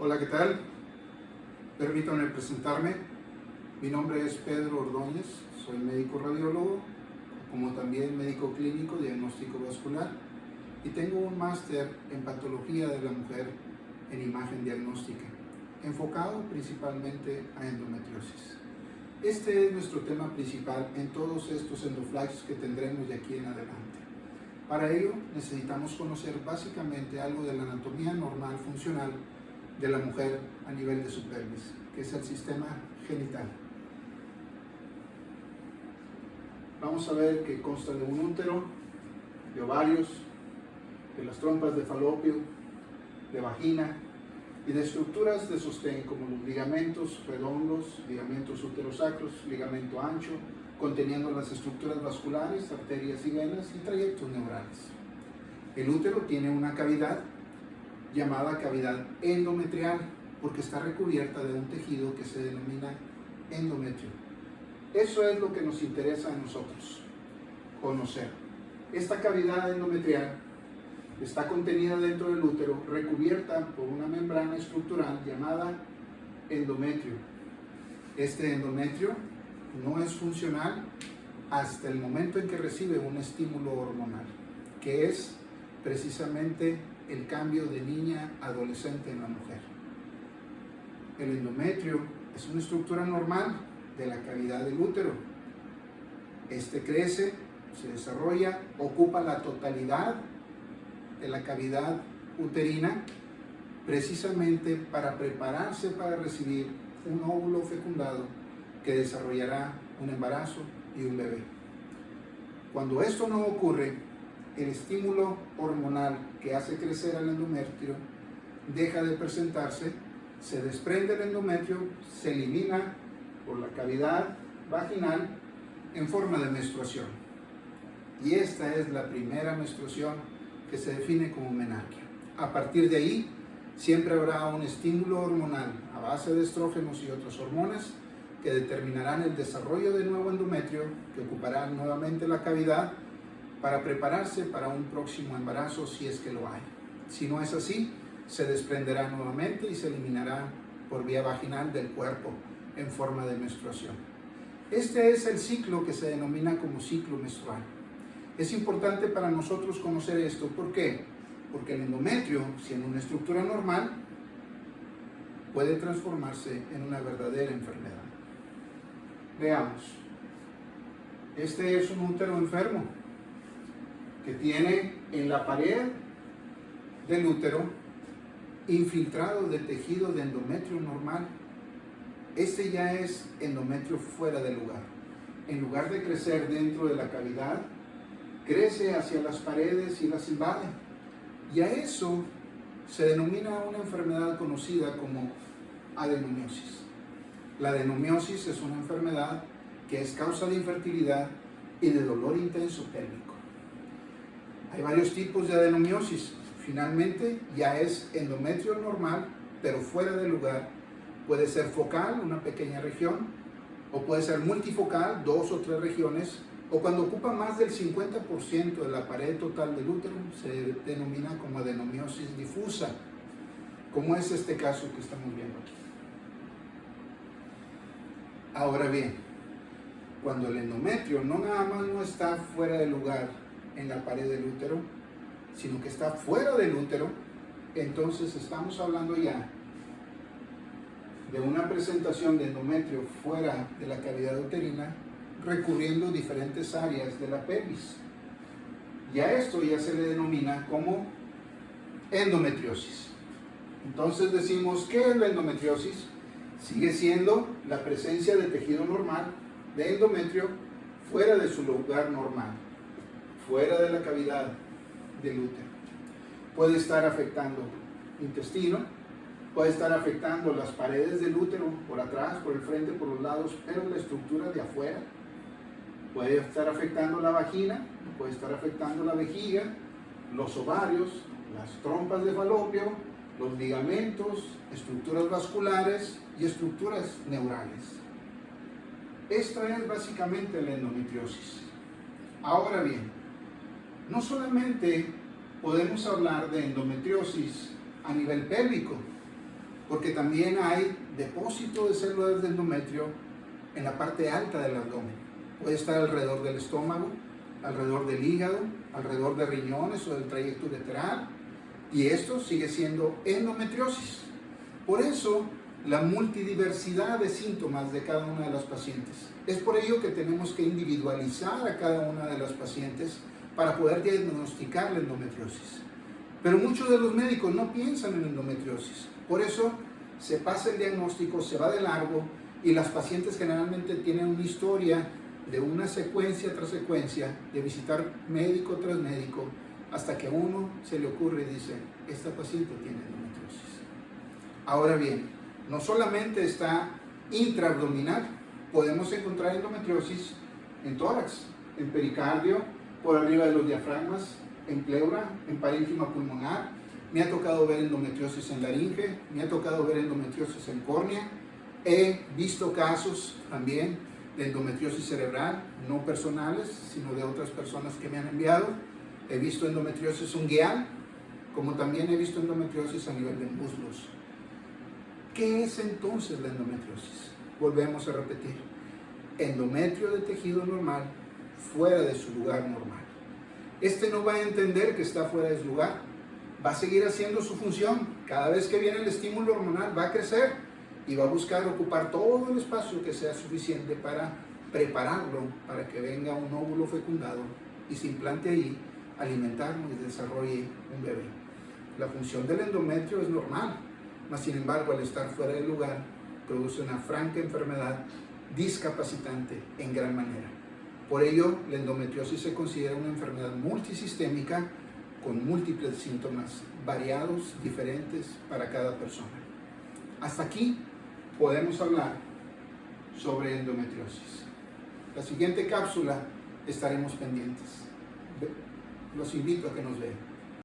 Hola, ¿qué tal? Permítanme presentarme. Mi nombre es Pedro Ordóñez, soy médico radiólogo, como también médico clínico diagnóstico vascular y tengo un máster en patología de la mujer en imagen diagnóstica, enfocado principalmente a endometriosis. Este es nuestro tema principal en todos estos endoflags que tendremos de aquí en adelante. Para ello necesitamos conocer básicamente algo de la anatomía normal funcional de la mujer a nivel de su pelvis, que es el sistema genital. Vamos a ver que consta de un útero, de ovarios, de las trompas de falopio, de vagina y de estructuras de sostén como los ligamentos redondos, ligamentos uterosacros, ligamento ancho, conteniendo las estructuras vasculares, arterias y venas y trayectos neurales. El útero tiene una cavidad llamada cavidad endometrial porque está recubierta de un tejido que se denomina endometrio. Eso es lo que nos interesa a nosotros, conocer. Esta cavidad endometrial está contenida dentro del útero, recubierta por una membrana estructural llamada endometrio. Este endometrio no es funcional hasta el momento en que recibe un estímulo hormonal, que es precisamente el cambio de niña adolescente en la mujer. El endometrio es una estructura normal de la cavidad del útero. Este crece, se desarrolla, ocupa la totalidad de la cavidad uterina precisamente para prepararse para recibir un óvulo fecundado que desarrollará un embarazo y un bebé. Cuando esto no ocurre, el estímulo hormonal que hace crecer al endometrio deja de presentarse, se desprende el endometrio, se elimina por la cavidad vaginal en forma de menstruación. Y esta es la primera menstruación que se define como menarquia. A partir de ahí, siempre habrá un estímulo hormonal a base de estrógenos y otras hormonas que determinarán el desarrollo del nuevo endometrio que ocupará nuevamente la cavidad para prepararse para un próximo embarazo si es que lo hay. Si no es así, se desprenderá nuevamente y se eliminará por vía vaginal del cuerpo en forma de menstruación. Este es el ciclo que se denomina como ciclo menstrual. Es importante para nosotros conocer esto. ¿Por qué? Porque el endometrio, siendo una estructura normal, puede transformarse en una verdadera enfermedad. Veamos. Este es un útero enfermo que tiene en la pared del útero infiltrado de tejido de endometrio normal. Este ya es endometrio fuera de lugar. En lugar de crecer dentro de la cavidad, crece hacia las paredes y las invade. Y a eso se denomina una enfermedad conocida como adenomiosis. La adenomiosis es una enfermedad que es causa de infertilidad y de dolor intenso pélvico. Hay varios tipos de adenomiosis. Finalmente, ya es endometrio normal, pero fuera de lugar. Puede ser focal, una pequeña región, o puede ser multifocal, dos o tres regiones, o cuando ocupa más del 50% de la pared total del útero, se denomina como adenomiosis difusa, como es este caso que estamos viendo aquí. Ahora bien, cuando el endometrio no nada más no está fuera de lugar, en la pared del útero, sino que está fuera del útero, entonces estamos hablando ya de una presentación de endometrio fuera de la cavidad uterina, recurriendo diferentes áreas de la pelvis. Y a esto ya se le denomina como endometriosis. Entonces decimos, ¿qué es la endometriosis? Sigue siendo la presencia de tejido normal de endometrio fuera de su lugar normal fuera de la cavidad del útero. Puede estar afectando intestino, puede estar afectando las paredes del útero por atrás, por el frente, por los lados, pero la estructura de afuera. Puede estar afectando la vagina, puede estar afectando la vejiga, los ovarios, las trompas de falopio, los ligamentos, estructuras vasculares y estructuras neurales. Esta es básicamente la endometriosis. Ahora bien, no solamente podemos hablar de endometriosis a nivel pélvico, porque también hay depósito de células de endometrio en la parte alta del abdomen. Puede estar alrededor del estómago, alrededor del hígado, alrededor de riñones o del trayecto ureteral, y esto sigue siendo endometriosis. Por eso, la multidiversidad de síntomas de cada una de las pacientes. Es por ello que tenemos que individualizar a cada una de las pacientes para poder diagnosticar la endometriosis. Pero muchos de los médicos no piensan en endometriosis. Por eso se pasa el diagnóstico, se va de largo y las pacientes generalmente tienen una historia de una secuencia tras secuencia de visitar médico tras médico hasta que uno se le ocurre y dice, esta paciente tiene endometriosis. Ahora bien, no solamente está intraabdominal, podemos encontrar endometriosis en tórax, en pericardio, por arriba de los diafragmas, en pleura, en parénquima pulmonar. Me ha tocado ver endometriosis en laringe, me ha tocado ver endometriosis en córnea. He visto casos también de endometriosis cerebral, no personales, sino de otras personas que me han enviado. He visto endometriosis ungueal, como también he visto endometriosis a nivel de muslos. ¿Qué es entonces la endometriosis? Volvemos a repetir. Endometrio de tejido normal fuera de su lugar normal. Este no va a entender que está fuera de su lugar. Va a seguir haciendo su función. Cada vez que viene el estímulo hormonal va a crecer y va a buscar ocupar todo el espacio que sea suficiente para prepararlo para que venga un óvulo fecundado y se implante ahí, alimentarlo y desarrolle un bebé. La función del endometrio es normal, mas sin embargo al estar fuera del lugar produce una franca enfermedad discapacitante en gran manera. Por ello, la endometriosis se considera una enfermedad multisistémica con múltiples síntomas variados, diferentes para cada persona. Hasta aquí podemos hablar sobre endometriosis. La siguiente cápsula estaremos pendientes. Los invito a que nos vean.